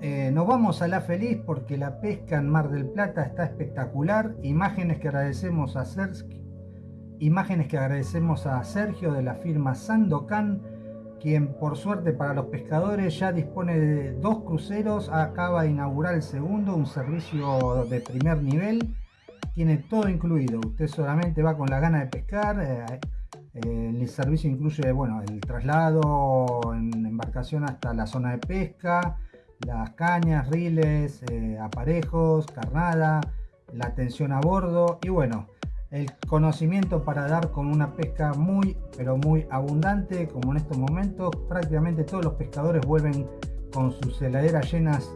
Eh, nos vamos a la feliz porque la pesca en Mar del Plata está espectacular. Imágenes que agradecemos a Sergio, imágenes que agradecemos a Sergio de la firma Sandocan, quien por suerte para los pescadores ya dispone de dos cruceros, acaba de inaugurar el segundo, un servicio de primer nivel, tiene todo incluido. Usted solamente va con la gana de pescar. Eh, eh, el servicio incluye bueno, el traslado en embarcación hasta la zona de pesca, las cañas, riles, eh, aparejos, carnada, la atención a bordo y bueno, el conocimiento para dar con una pesca muy pero muy abundante como en estos momentos prácticamente todos los pescadores vuelven con sus heladeras llenas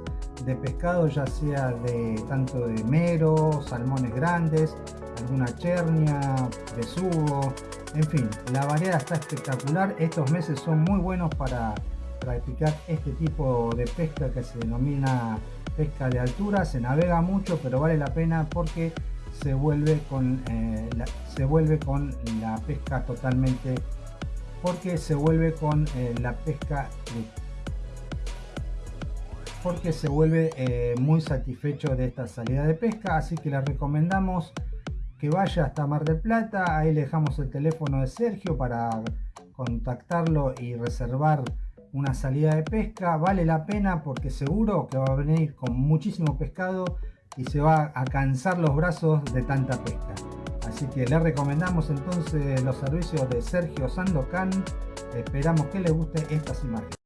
de pescado ya sea de tanto de mero, salmones grandes, alguna chernia, besugo, en fin, la variedad está espectacular, estos meses son muy buenos para practicar este tipo de pesca que se denomina pesca de altura. Se navega mucho, pero vale la pena porque se vuelve con, eh, se vuelve con la pesca totalmente porque se vuelve con eh, la pesca porque se vuelve eh, muy satisfecho de esta salida de pesca así que les recomendamos que vaya hasta Mar del Plata ahí le dejamos el teléfono de Sergio para contactarlo y reservar una salida de pesca, vale la pena porque seguro que va a venir con muchísimo pescado y se va a cansar los brazos de tanta pesca. Así que le recomendamos entonces los servicios de Sergio Sandocan. Esperamos que les guste estas imágenes.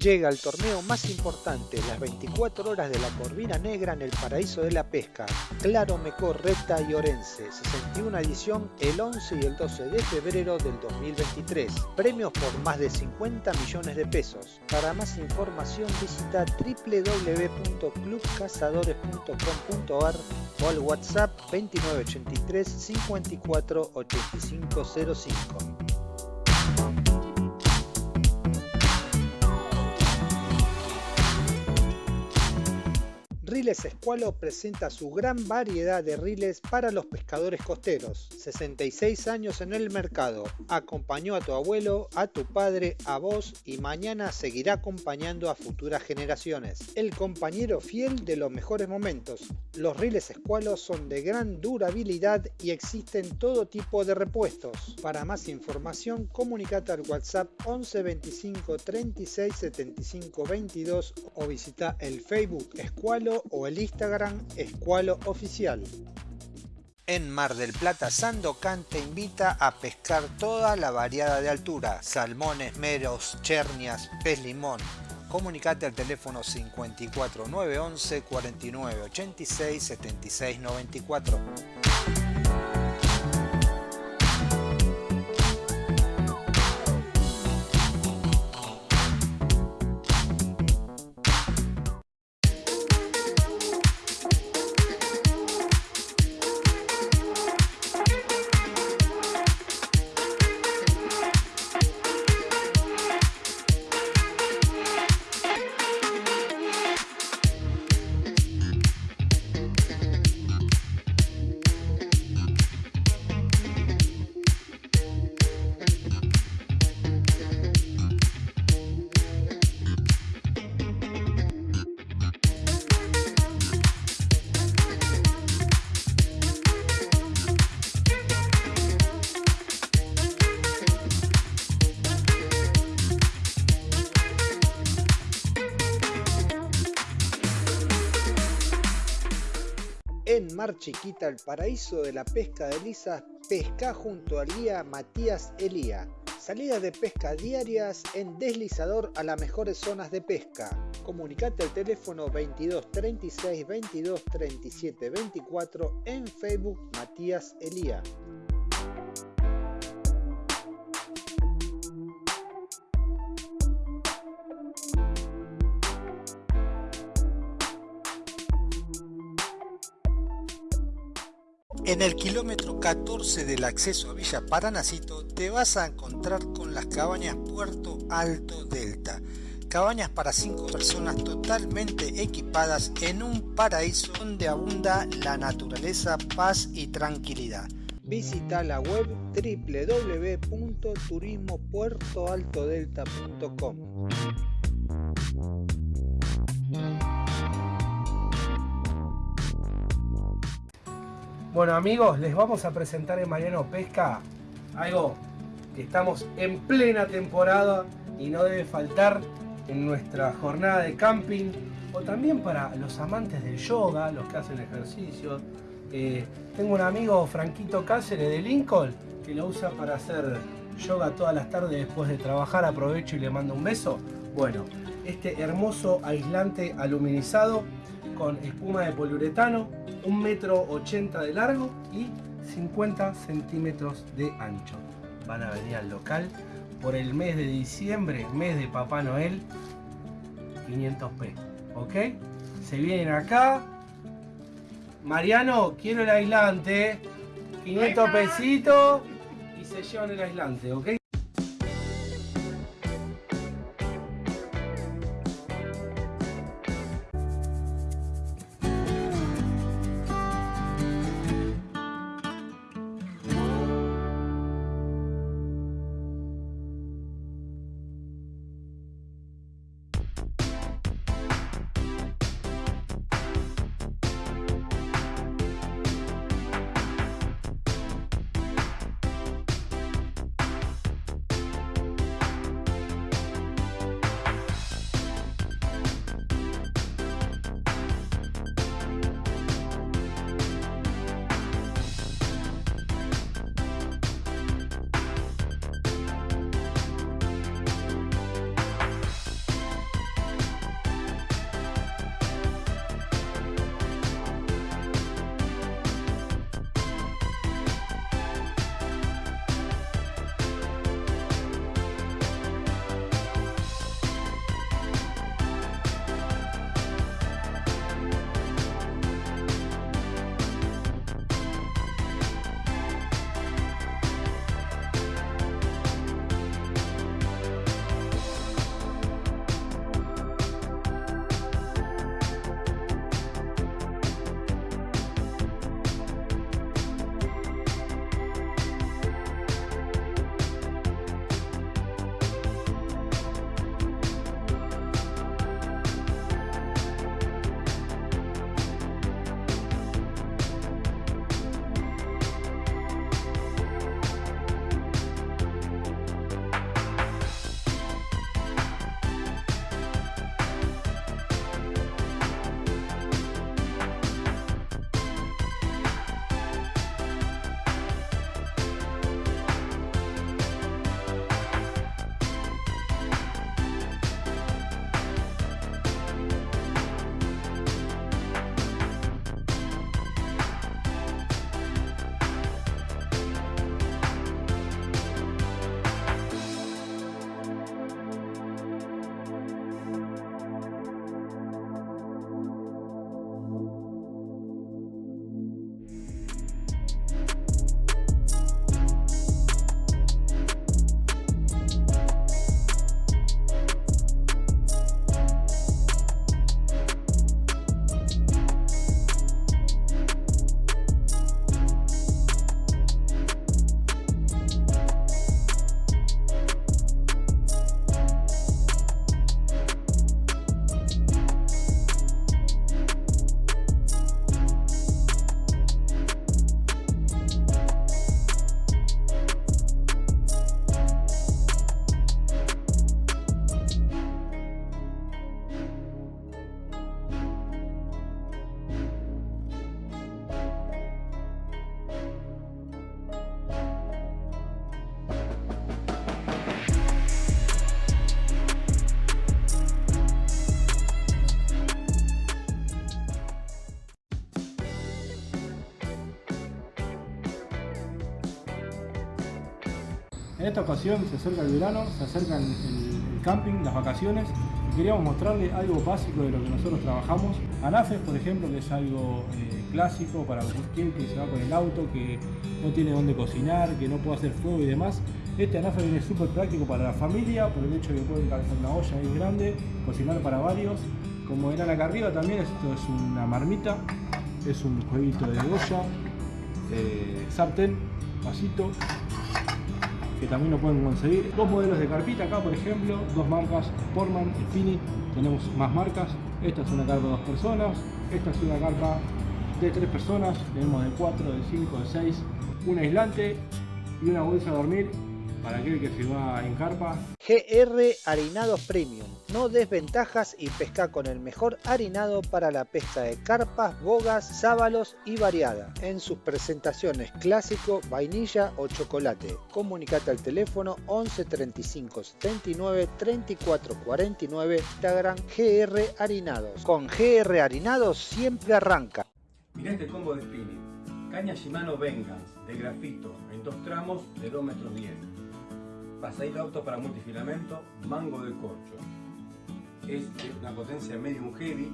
Llega el torneo más importante, las 24 horas de la Corvina Negra en el paraíso de la pesca, Claro Mecor, Reta y Orense, 61 edición el 11 y el 12 de febrero del 2023. Premios por más de 50 millones de pesos. Para más información visita www.clubcazadores.com.ar o al WhatsApp 2983 54 Riles Escualo presenta su gran variedad de riles para los pescadores costeros. 66 años en el mercado. Acompañó a tu abuelo, a tu padre, a vos y mañana seguirá acompañando a futuras generaciones. El compañero fiel de los mejores momentos. Los riles Escualo son de gran durabilidad y existen todo tipo de repuestos. Para más información, comunicate al WhatsApp 11 25 36 75 22 o visita el Facebook Escualo o el Instagram Escualo Oficial. En Mar del Plata, Sandocan te invita a pescar toda la variada de altura, salmones, meros, chernias, pez limón. Comunicate al teléfono 54 911 49 86 76 94. Chiquita, el paraíso de la pesca de lisas, pesca junto al guía Matías Elía. Salidas de pesca diarias en deslizador a las mejores zonas de pesca. Comunicate al teléfono 22 36 22 37 24 en Facebook Matías Elía. En el kilómetro 14 del acceso a Villa Paranacito te vas a encontrar con las cabañas Puerto Alto Delta. Cabañas para 5 personas totalmente equipadas en un paraíso donde abunda la naturaleza, paz y tranquilidad. Visita la web www.turismopuertoaltodelta.com. Bueno amigos, les vamos a presentar en Mariano Pesca algo que estamos en plena temporada y no debe faltar en nuestra jornada de camping o también para los amantes del yoga, los que hacen ejercicios. Eh, tengo un amigo, Franquito Cáceres de Lincoln, que lo usa para hacer yoga todas las tardes después de trabajar. Aprovecho y le mando un beso. Bueno, este hermoso aislante aluminizado con espuma de poliuretano, un metro ochenta de largo y 50 centímetros de ancho. Van a venir al local por el mes de diciembre, mes de Papá Noel, 500p, ¿ok? Se vienen acá. Mariano, quiero el aislante, 500 pesitos y se llevan el aislante, ¿ok? En esta ocasión se acerca el verano, se acerca el, camping, las vacaciones y queríamos mostrarle algo básico de lo que nosotros trabajamos. Anafes, por ejemplo, que es algo eh, clásico para cualquier que se va con el auto, que no tiene dónde cocinar, que no puede hacer fuego y demás. Este anafe viene súper práctico para la familia por el hecho de que pueden calzar una olla ahí grande, cocinar para varios. Como verán acá arriba también, esto es una marmita, es un jueguito de olla, eh, sartén, vasito, que también lo pueden conseguir. Dos modelos de carpita acá, por ejemplo, dos marcas, Portman y tenemos más marcas. Esta es una carpa de dos personas, esta es una carpa de tres personas, tenemos de cuatro, de cinco, de seis, un aislante y una bolsa de dormir para aquel que se va en carpa. GR Harinados Premium. No desventajas y pesca con el mejor harinado para la pesca de carpas, bogas, sábalos y variada. En sus presentaciones clásico, vainilla o chocolate. Comunicate al teléfono 11 35 79 34 49 Instagram GR Harinados. Con GR Harinados siempre arranca. Mirá este combo de spinning. Caña Shimano Vengeance de grafito en dos tramos de 2 metros 10 pasadito auto para multifilamento, mango de corcho. Es una potencia medium heavy,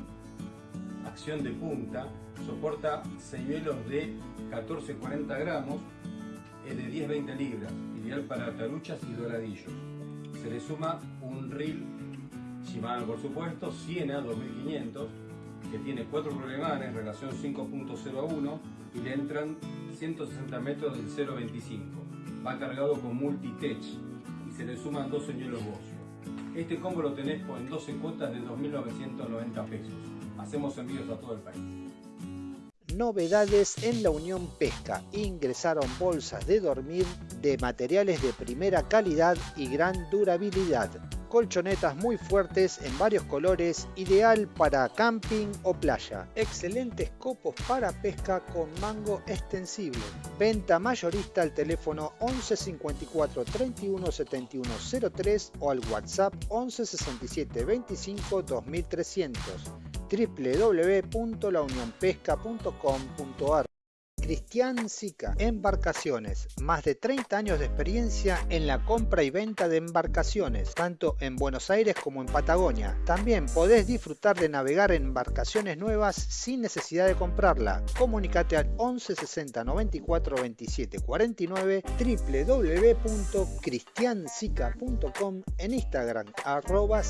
acción de punta, soporta 6 velos de 14-40 gramos, es de 10-20 libras, ideal para taruchas y doradillos. Se le suma un reel Shimano por supuesto, Siena 2500, que tiene 4 problemanes, relación 5.0 a 1 y le entran 160 metros del 0.25. Va cargado con multi-tech, se le suman dos señuelos Bocio. Este combo lo tenés en 12 cuotas de 2.990 pesos. Hacemos envíos a todo el país. Novedades en la Unión Pesca. Ingresaron bolsas de dormir de materiales de primera calidad y gran durabilidad colchonetas muy fuertes en varios colores, ideal para camping o playa. Excelentes copos para pesca con mango extensible. Venta mayorista al teléfono 11 54 31 71 03 o al WhatsApp 11 67 25 2300 www.launionpesca.com.ar Cristian Sica, Embarcaciones, más de 30 años de experiencia en la compra y venta de embarcaciones, tanto en Buenos Aires como en Patagonia. También podés disfrutar de navegar en embarcaciones nuevas sin necesidad de comprarla. Comunicate al 11 60 94 27 49 www.cristiansica.com en Instagram arroba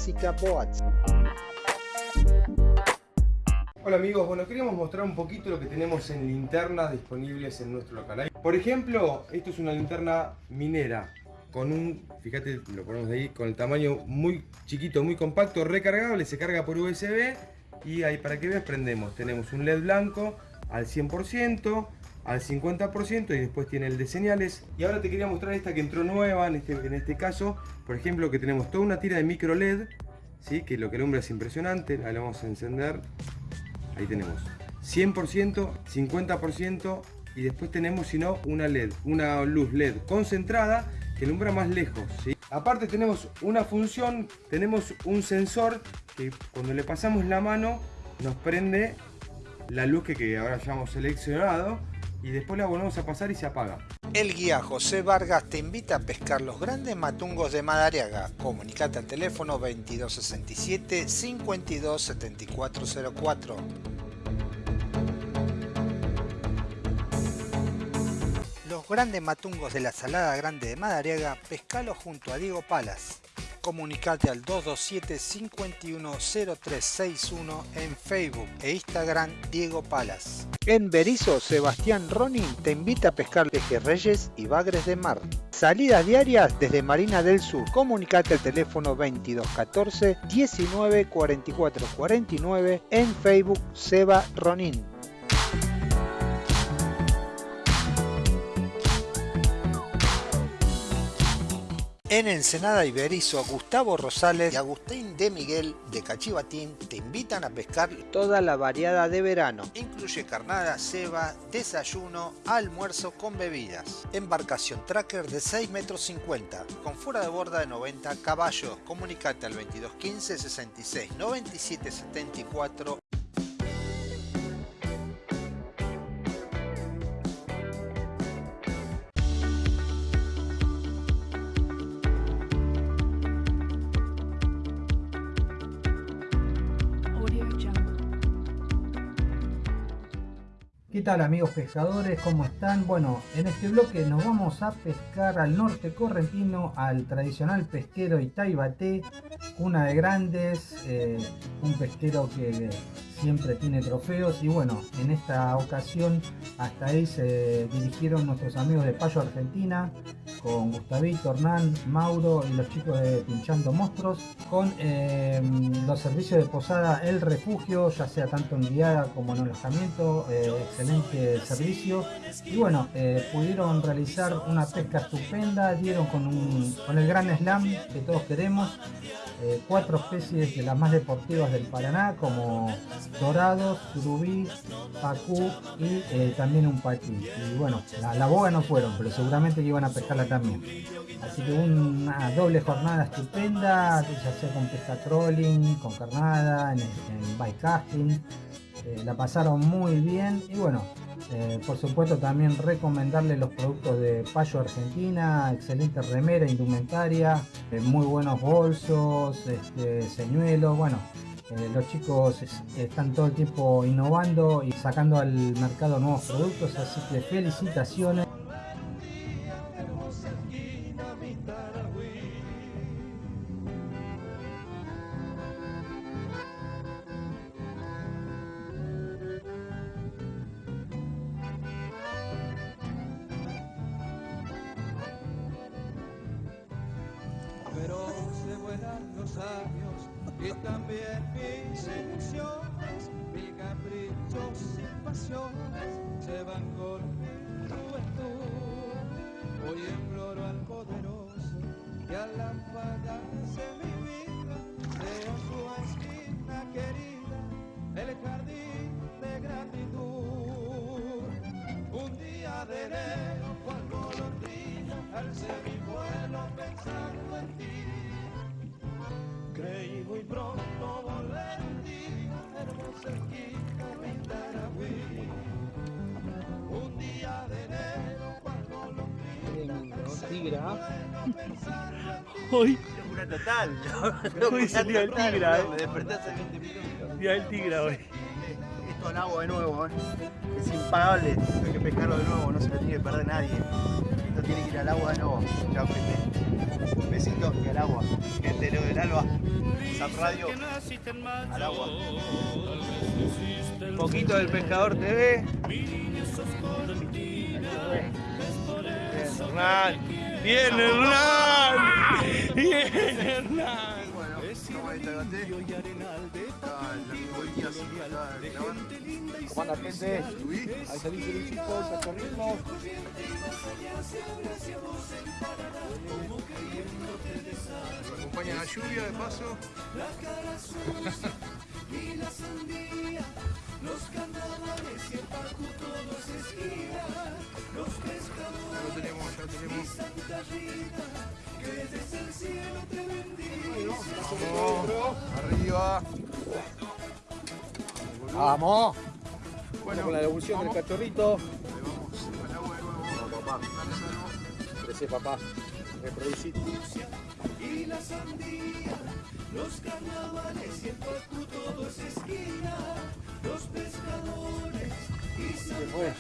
Hola amigos, bueno queríamos mostrar un poquito lo que tenemos en linternas disponibles en nuestro local. Por ejemplo, esto es una linterna minera con un, fíjate, lo ponemos ahí, con el tamaño muy chiquito, muy compacto, recargable, se carga por USB y ahí para que veas prendemos. Tenemos un LED blanco al 100%, al 50% y después tiene el de señales. Y ahora te quería mostrar esta que entró nueva, en este, en este caso, por ejemplo, que tenemos toda una tira de micro LED, ¿sí? que lo que alumbra es impresionante, la vamos a encender Ahí tenemos 100%, 50% y después tenemos, si no, una LED, una luz LED concentrada que alumbra más lejos. Aparte tenemos una función, tenemos un sensor que cuando le pasamos la mano nos prende la luz que, que ahora ya hemos seleccionado y después la volvemos a pasar y se apaga. El guía José Vargas te invita a pescar los grandes matungos de Madariaga. Comunicate al teléfono 2267 527404. Los grandes matungos de la Salada Grande de Madariaga, pescalo junto a Diego Palas. Comunicate al 227 510361 en Facebook e Instagram Diego Palas. En Berizo, Sebastián Ronin te invita a pescar pejerreyes y bagres de mar. Salidas diarias desde Marina del Sur. Comunicate al teléfono 2214 19 44 49 en Facebook Seba Ronin. En Ensenada Iberizo, Gustavo Rosales y Agustín de Miguel de Cachivatín te invitan a pescar toda la variada de verano. Incluye carnada, ceba, desayuno, almuerzo con bebidas. Embarcación tracker de 6 metros 50 con fuera de borda de 90 caballos. Comunicate al 2215 66 97 74 ¿Qué tal amigos pescadores? ¿Cómo están? Bueno, en este bloque nos vamos a pescar al norte correntino, al tradicional pesquero Itaibate, una de grandes, eh, un pesquero que siempre tiene trofeos y bueno, en esta ocasión hasta ahí se dirigieron nuestros amigos de Payo Argentina, con Gustavito, Hernán, Mauro y los chicos de Pinchando Monstruos, con eh, los servicios de posada El Refugio, ya sea tanto en guiada como en alojamiento, eh, excelente servicio. Y bueno, eh, pudieron realizar una pesca estupenda, dieron con, un, el gran slam que todos queremos, cuatro especies de las más deportivas del Paraná, como dorados, surubí, pacú y también un paquí. Y bueno, la, la boga no fueron, pero seguramente iban a pescarla también. Así que una doble jornada estupenda, ya sea con pesca trolling, con carnada, en, en bike casting. Eh, la pasaron muy bien y bueno, eh, por supuesto también recomendarle los productos de Payo Argentina, excelente remera, indumentaria, eh, muy buenos bolsos, este, señuelos, bueno, los chicos están todo el tiempo innovando y sacando al mercado nuevos productos, así que felicitaciones. Y también mis ilusiones, mis caprichos y pasiones se van con mi juventud. Hoy imploro al poderoso que a la de mi vida sea su esquina querida, el jardín de gratitud. Un día de enero, cuando golondrina, alce mi vuelo pensando en ti creí muy pronto volver un día. Un de enero cuando lo. Hoy. Locura total. Hoy salió el tigra, eh. Me desperté hace 20 minutos. Día el tigra hoy. Esto al agua de nuevo, eh. Es impagable. Hay que pescarlo de nuevo, no se lo tiene que perder nadie. Tiene que ir al agua de nuevo. Chao, gente. Un besito y al agua. Gente, lo del alba. Zap Radio. Al agua. Un poquito del Pescador TV. Bien, Hernán. Bien, Hernán. Bien, Hernán. Bueno, chicos, a corrernos. Nos acompaña la lluvia de paso. y la sandía, los carnavales y el pacu todo se esquía, los pescadores Lo tenemos, ya tenemos. Santa Rita, que desde el cielo te bendiga. Vamos, arriba. Vamos. Bueno, con la devolución del cachorrito. vamos al agua de nuevo. Papá. Crece papá. Reproducir. y la sandía, los carnavales y el pacu todo es esquina, los pescadores y Santa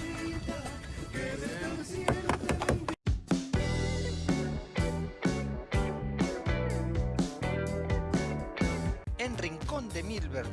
que desde el cielo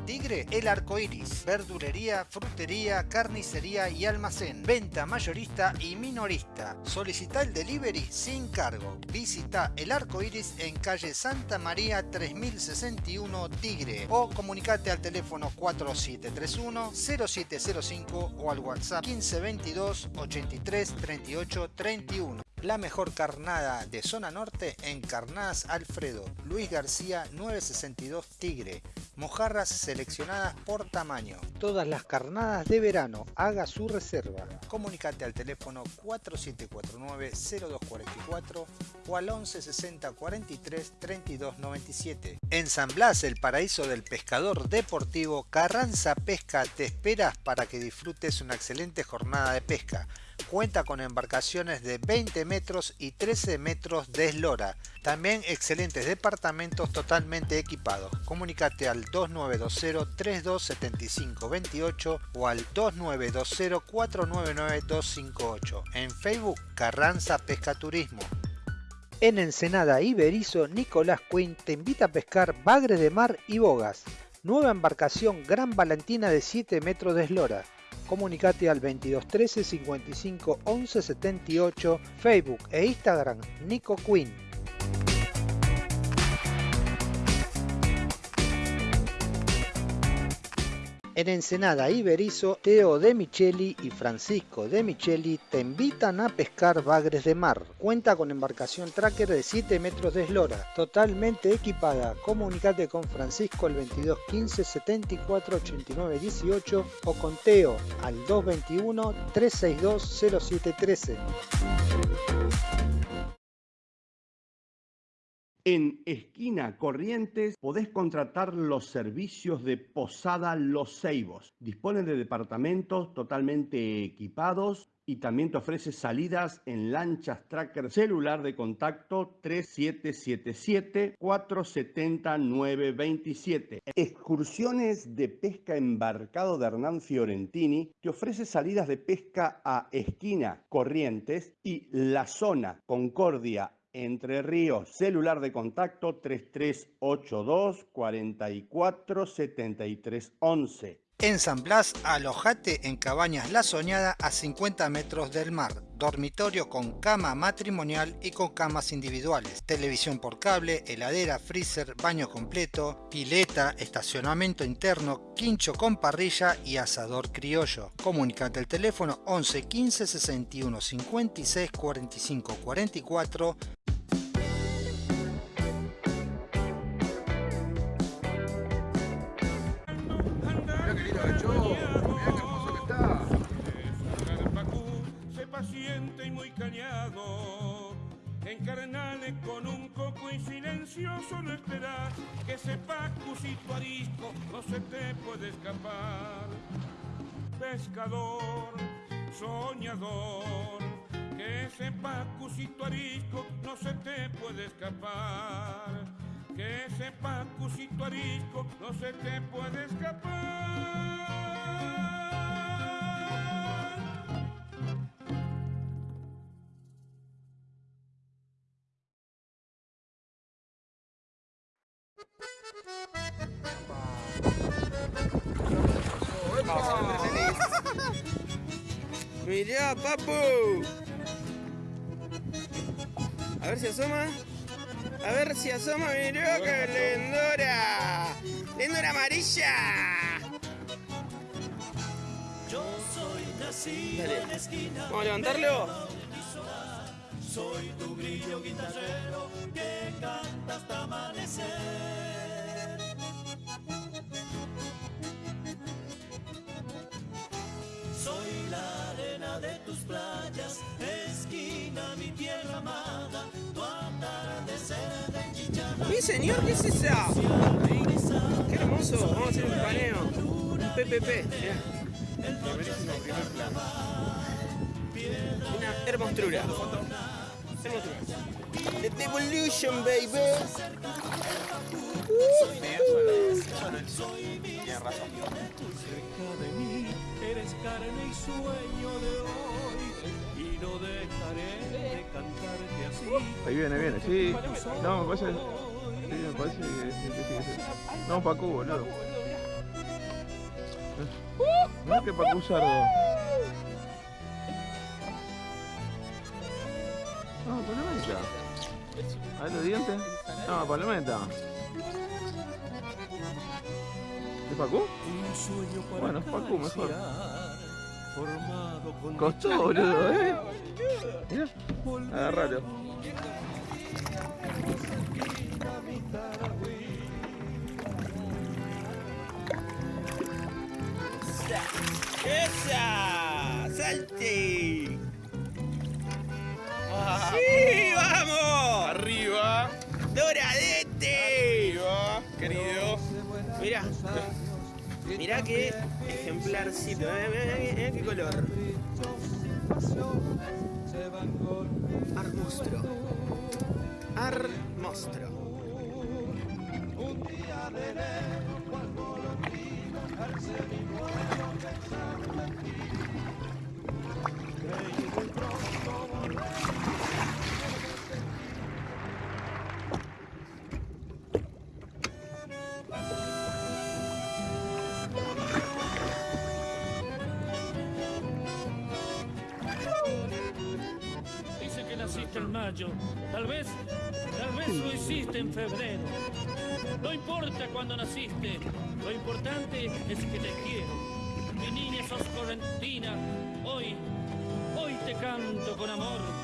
Tigre, El Arco Iris, verdulería, frutería, carnicería y almacén, venta mayorista y minorista. Solicita el delivery sin cargo. Visita El Arco Iris en calle Santa María 3061 Tigre o comunicate al teléfono 4731-0705 o al WhatsApp 1522 83 38 31. La mejor carnada de zona norte en Carnadas Alfredo, Luis García 962 Tigre. Mojarras seleccionadas por tamaño. Todas las carnadas de verano, haga su reserva. Comunicate al teléfono 4749-0244 o al 1160 43 32 97. En San Blas, el paraíso del pescador deportivo, Carranza Pesca te esperas para que disfrutes una excelente jornada de pesca. Cuenta con embarcaciones de 20 metros y 13 metros de eslora. También excelentes departamentos totalmente equipados. Comunicate al 2920-327528 o al 2920-499-258. En Facebook Carranza Pesca Turismo. En Ensenada Iberizo, Nicolás Quinn te invita a pescar bagres de mar y bogas. Nueva embarcación Gran Valentina de 7 metros de eslora. Comunicate al 2213 55 11 78, Facebook e Instagram Nico Quinn. En Ensenada Iberizo, Teo de Micheli y Francisco de Micheli te invitan a pescar bagres de mar. Cuenta con embarcación tracker de 7 metros de eslora, totalmente equipada. Comunicate con Francisco al 22 15 74 89 18 o con Teo al 221 362 0713. En Esquina Corrientes podés contratar los servicios de Posada Los Ceibos. Dispone de departamentos totalmente equipados y también te ofrece salidas en lanchas tracker celular de contacto 3777-470-927. Excursiones de pesca embarcado de Hernán Fiorentini te ofrece salidas de pesca a Esquina Corrientes y La Zona Concordia entre Ríos, celular de contacto 3382 44 73 11. En San Blas, alojate en Cabañas La Soñada a 50 metros del mar. Dormitorio con cama matrimonial y con camas individuales. Televisión por cable, heladera, freezer, baño completo, pileta, estacionamiento interno, quincho con parrilla y asador criollo. Comunicate al teléfono 11 15 61 56 45 44 no esperar que sepa cusito arisco no se te puede escapar. Pescador, soñador, que sepa cusito arisco no se te puede escapar. Que sepa cusito arisco no se te puede escapar. Mirá, papu. A ver si asoma. A ver si asoma, mirá que lindura. Lindura amarilla. Dale. Vamos a levantarlo. Soy tu grillo guitarrero que canta hasta amanecer. De tus playas, esquina mi tierra amada, tu atardecer de enchichada. Mi señor, ¿qué es esa? Qué hermoso. Vamos a hacer un paneo. Un PPP. Una hermosura. Hermosura. The Devolution, baby. Cerca de mí eres carne y sueño de hoy y no dejaré de cantarte así. Ahí viene, viene, sí. No, me parece. Sí, me parece que que que sí. No, Pacu, boludo. Mira que Pacu sardo. No, palometa. A ver los dientes. No, palometa. ¿Es Pacu? Un sueño para Bueno, es Pacu mejor. acariciar, Formado con Costó, boludo, eh. Mira, agárralo. ¡Esa! ¡Salte! ¡Sí, Mirá qué ejemplarcito. Mirá, mirá, mirá qué color. con Armostro. Naciste en mayo. Tal vez, tal vez lo hiciste en febrero. No importa cuándo naciste. Lo importante es que te quiero. Mi niña sos correntina. Hoy, hoy te canto con amor.